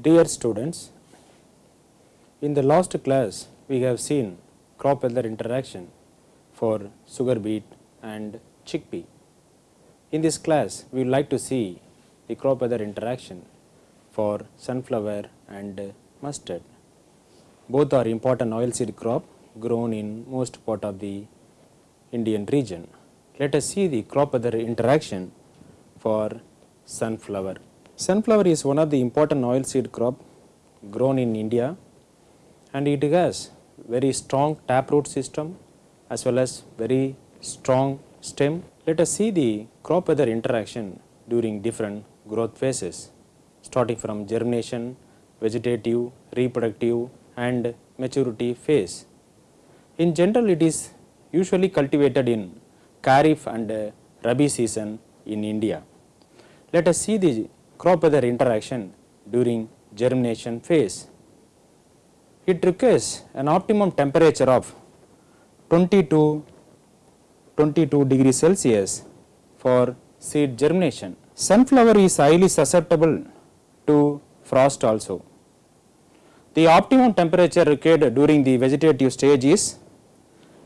Dear students, in the last class we have seen crop weather interaction for sugar beet and chickpea. In this class we would like to see the crop weather interaction for sunflower and mustard. Both are important oilseed crop grown in most part of the Indian region. Let us see the crop weather interaction for sunflower. Sunflower is one of the important oilseed crop grown in India and it has very strong taproot system as well as very strong stem. Let us see the crop weather interaction during different growth phases starting from germination, vegetative, reproductive and maturity phase. In general it is usually cultivated in Kharif and Rabi season in India. Let us see the crop weather interaction during germination phase. It requires an optimum temperature of 20 to 22 degrees Celsius for seed germination. Sunflower is highly susceptible to frost also. The optimum temperature required during the vegetative stage is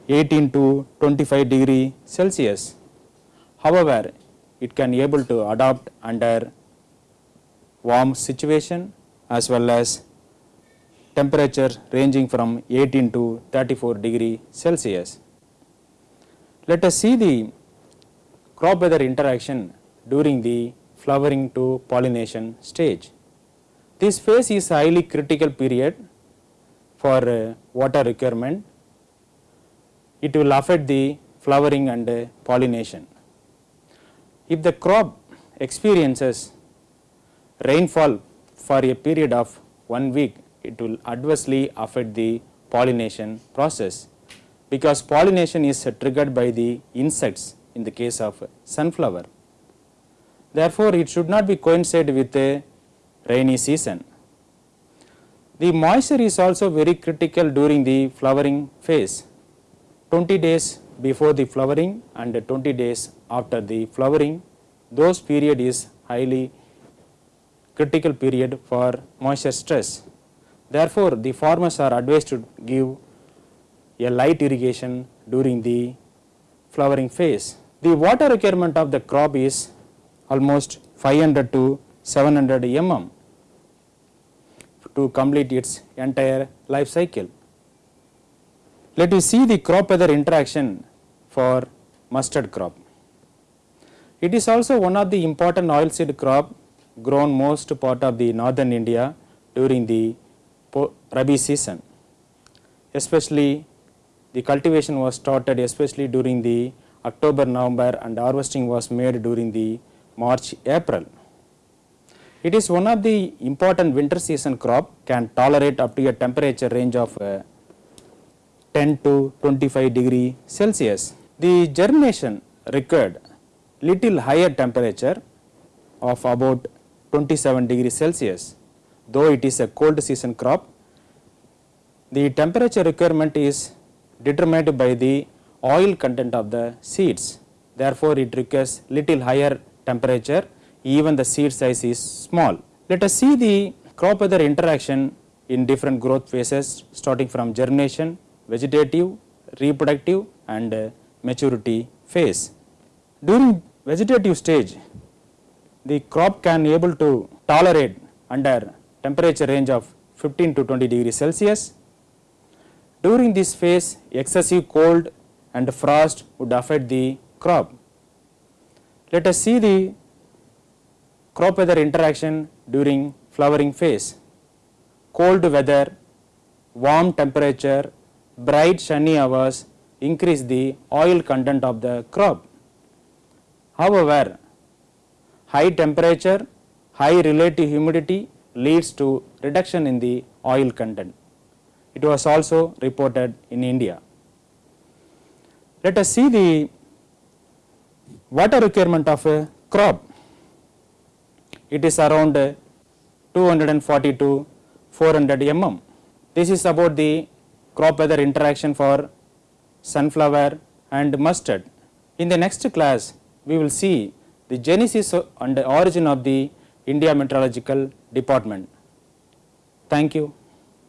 18 to 25 degree Celsius. However, it can able to adapt under warm situation as well as temperature ranging from 18 to 34 degree Celsius. Let us see the crop weather interaction during the flowering to pollination stage. This phase is highly critical period for uh, water requirement. It will affect the flowering and uh, pollination. If the crop experiences rainfall for a period of one week, it will adversely affect the pollination process because pollination is triggered by the insects in the case of sunflower. Therefore, it should not be coincide with a rainy season. The moisture is also very critical during the flowering phase. 20 days before the flowering and 20 days after the flowering, those period is highly critical period for moisture stress. Therefore, the farmers are advised to give a light irrigation during the flowering phase. The water requirement of the crop is almost 500 to 700 mm to complete its entire life cycle. Let us see the crop weather interaction for mustard crop. It is also one of the important oilseed crop grown most part of the northern India during the Rabi season. Especially the cultivation was started especially during the October, November and harvesting was made during the March, April. It is one of the important winter season crop can tolerate up to a temperature range of uh, 10 to 25 degree Celsius. The germination required little higher temperature of about 27 degree Celsius. Though it is a cold season crop, the temperature requirement is determined by the oil content of the seeds. Therefore, it requires little higher temperature even the seed size is small. Let us see the crop weather interaction in different growth phases starting from germination, vegetative, reproductive and maturity phase. During vegetative stage, the crop can able to tolerate under temperature range of 15 to 20 degree Celsius. During this phase, excessive cold and frost would affect the crop. Let us see the crop weather interaction during flowering phase. Cold weather, warm temperature, bright sunny hours increase the oil content of the crop. However, high temperature, high relative humidity leads to reduction in the oil content. It was also reported in India. Let us see the water requirement of a crop. It is around 240 to 400 mm. This is about the crop weather interaction for sunflower and mustard. In the next class, we will see the genesis and the origin of the India Meteorological Department. Thank you.